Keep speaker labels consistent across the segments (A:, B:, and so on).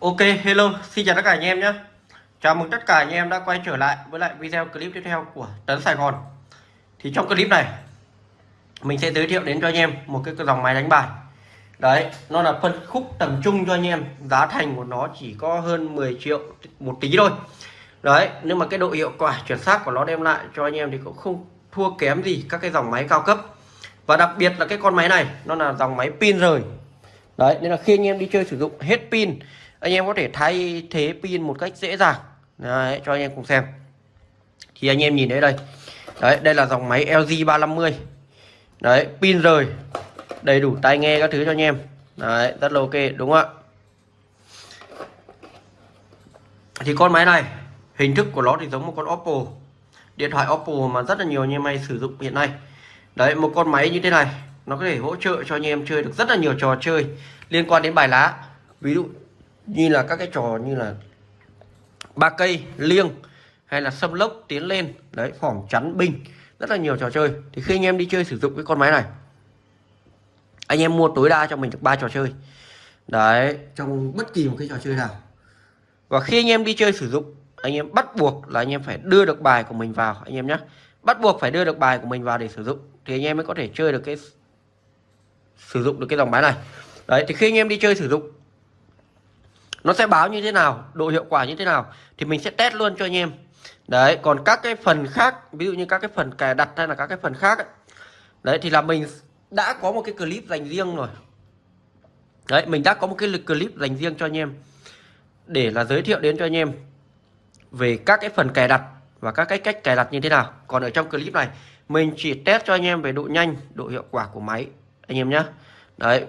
A: Ok, hello, xin chào tất cả anh em nhé. Chào mừng tất cả anh em đã quay trở lại với lại video clip tiếp theo của Tấn Sài Gòn. Thì trong clip này Mình sẽ giới thiệu đến cho anh em một cái dòng máy đánh bài. Đấy, nó là phân khúc tầm trung cho anh em. Giá thành của nó chỉ có hơn 10 triệu một tí thôi. Đấy, nhưng mà cái độ hiệu quả chuẩn xác của nó đem lại cho anh em thì cũng không thua kém gì các cái dòng máy cao cấp. Và đặc biệt là cái con máy này nó là dòng máy pin rời. Đấy, nên là khi anh em đi chơi sử dụng hết pin anh em có thể thay thế pin một cách dễ dàng. Đấy, cho anh em cùng xem. Thì anh em nhìn thấy đây. Đấy đây là dòng máy LG 350 đấy pin rời đầy đủ tai nghe các thứ cho anh em. Đấy rất là ok đúng không ạ? Thì con máy này hình thức của nó thì giống một con Oppo. Điện thoại Oppo mà rất là nhiều anh em hay sử dụng hiện nay. Đấy một con máy như thế này nó có thể hỗ trợ cho anh em chơi được rất là nhiều trò chơi liên quan đến bài lá. Ví dụ như là các cái trò như là ba cây, liêng hay là xâm lốc tiến lên. Đấy phỏng chắn binh rất là nhiều trò chơi. Thì khi anh em đi chơi sử dụng cái con máy này, anh em mua tối đa cho mình được ba trò chơi. Đấy, trong bất kỳ một cái trò chơi nào. Và khi anh em đi chơi sử dụng, anh em bắt buộc là anh em phải đưa được bài của mình vào, anh em nhé bắt buộc phải đưa được bài của mình vào để sử dụng, thì anh em mới có thể chơi được cái sử dụng được cái dòng máy này. Đấy, thì khi anh em đi chơi sử dụng nó sẽ báo như thế nào độ hiệu quả như thế nào thì mình sẽ test luôn cho anh em. Đấy còn các cái phần khác ví dụ như các cái phần cài đặt hay là các cái phần khác ấy, đấy thì là mình đã có một cái clip dành riêng rồi. Đấy mình đã có một cái clip dành riêng cho anh em để là giới thiệu đến cho anh em về các cái phần cài đặt và các cái cách cài đặt như thế nào. Còn ở trong clip này mình chỉ test cho anh em về độ nhanh độ hiệu quả của máy anh em nhé đấy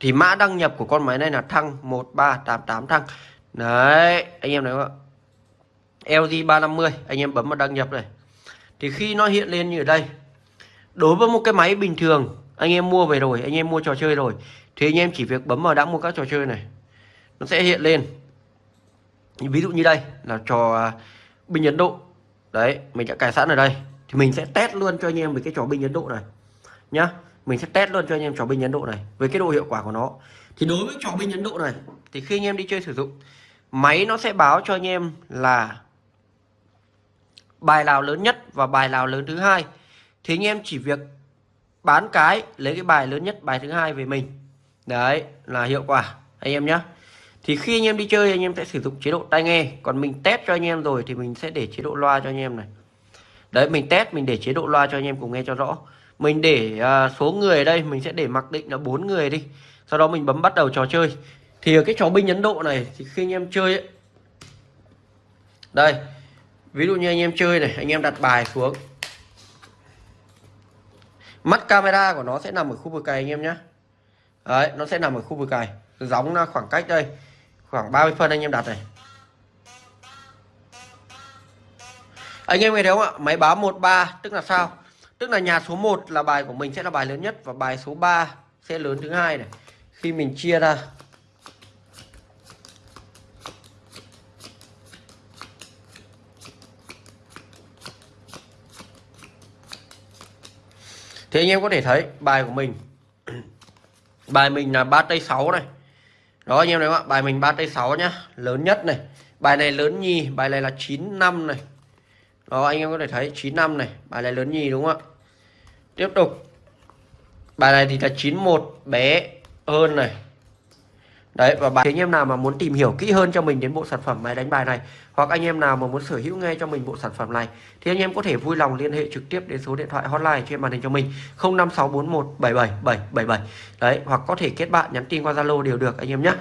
A: thì mã đăng nhập của con máy này là thăng 1388 thăng. Đấy, anh em thấy không ạ LG 350 anh em bấm vào đăng nhập này. Thì khi nó hiện lên như ở đây, đối với một cái máy bình thường, anh em mua về rồi, anh em mua trò chơi rồi, thì anh em chỉ việc bấm vào đã mua các trò chơi này. Nó sẽ hiện lên. Ví dụ như đây, là trò à, binh Ấn Độ. Đấy, mình đã cài sẵn ở đây. Thì mình sẽ test luôn cho anh em về cái trò binh Ấn Độ này. Nhá mình sẽ test luôn cho anh em trò binh Ấn Độ này với cái độ hiệu quả của nó thì đối với trò binh Ấn Độ này thì khi anh em đi chơi sử dụng máy nó sẽ báo cho anh em là bài nào lớn nhất và bài nào lớn thứ hai thì anh em chỉ việc bán cái lấy cái bài lớn nhất bài thứ hai về mình đấy là hiệu quả anh em nhé thì khi anh em đi chơi anh em sẽ sử dụng chế độ tai nghe còn mình test cho anh em rồi thì mình sẽ để chế độ loa cho anh em này đấy mình test mình để chế độ loa cho anh em cùng nghe cho rõ mình để à, số người ở đây mình sẽ để mặc định là bốn người đi. Sau đó mình bấm bắt đầu trò chơi. Thì cái trò binh Ấn Độ này thì khi anh em chơi ấy, đây ví dụ như anh em chơi này anh em đặt bài xuống. Mắt camera của nó sẽ nằm ở khu vực cày anh em nhé đấy nó sẽ nằm ở khu vực cày giống khoảng cách đây khoảng 30 phân anh em đặt này. Anh em nghe thấy không ạ? Máy báo 13 tức là sao? Tức là nhà số 1 là bài của mình sẽ là bài lớn nhất và bài số 3 sẽ lớn thứ hai này. Khi mình chia ra. Thì anh em có thể thấy bài của mình. Bài mình là 3 tây 6 này. Đó anh em thấy ạ? Bài mình 3 tây 6 nhá. Lớn nhất này. Bài này lớn nhì, Bài này là 9 năm này. Đó anh em có thể thấy 9 năm này Bài này lớn nhì đúng không ạ? Tiếp tục. Bài này thì là 91 bé hơn này. Đấy và bài anh em nào mà muốn tìm hiểu kỹ hơn cho mình đến bộ sản phẩm máy đánh bài này hoặc anh em nào mà muốn sở hữu ngay cho mình bộ sản phẩm này thì anh em có thể vui lòng liên hệ trực tiếp đến số điện thoại hotline trên màn hình cho mình 0564177777 đấy hoặc có thể kết bạn nhắn tin qua Zalo đều được anh em nhé.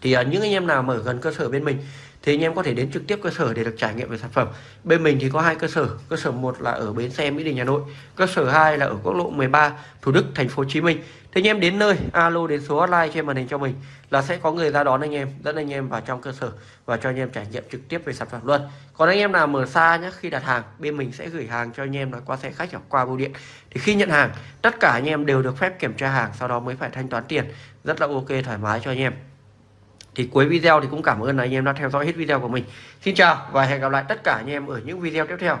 A: Thì uh, những anh em nào mở gần cơ sở bên mình thì anh em có thể đến trực tiếp cơ sở để được trải nghiệm về sản phẩm. Bên mình thì có hai cơ sở. Cơ sở một là ở bến xe mỹ đình hà nội, cơ sở 2 là ở quốc lộ 13 thủ đức, thành phố hồ chí minh. Thì anh em đến nơi, alo đến số hotline trên màn hình cho mình là sẽ có người ra đón anh em, dẫn anh em vào trong cơ sở và cho anh em trải nghiệm trực tiếp về sản phẩm luôn. Còn anh em nào mở xa nhé khi đặt hàng, bên mình sẽ gửi hàng cho anh em là qua xe khách hoặc qua bưu điện. Thì khi nhận hàng, tất cả anh em đều được phép kiểm tra hàng, sau đó mới phải thanh toán tiền. Rất là ok, thoải mái cho anh em thì cuối video thì cũng cảm ơn anh em đã theo dõi hết video của mình. Xin chào và hẹn gặp lại tất cả anh em ở những video tiếp theo.